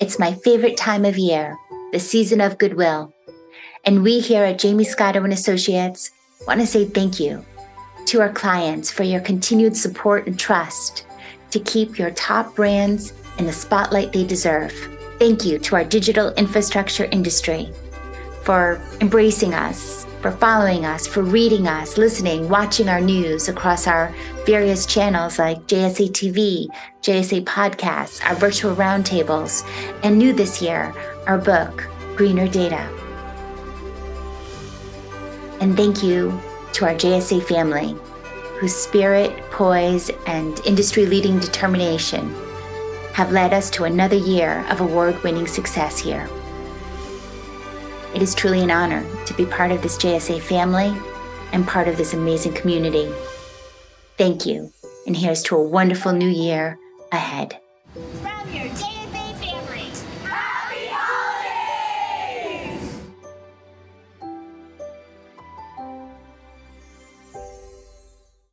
It's my favorite time of year, the season of goodwill. And we here at Jaymie Scotto and Associates want to say thank you to our clients for your continued support and trust to keep your top brands in the spotlight they deserve. Thank you to our digital infrastructure industry for embracing us, for following us, for reading us, listening, watching our news across our various channels like JSA TV, JSA Podcasts, our virtual roundtables, and new this year, our book, Greener Data. And thank you to our JSA family, whose spirit, poise, and industry leading determination have led us to another year of award winning success here. It is truly an honor to be part of this JSA family and part of this amazing community. Thank you, and here's to a wonderful new year ahead.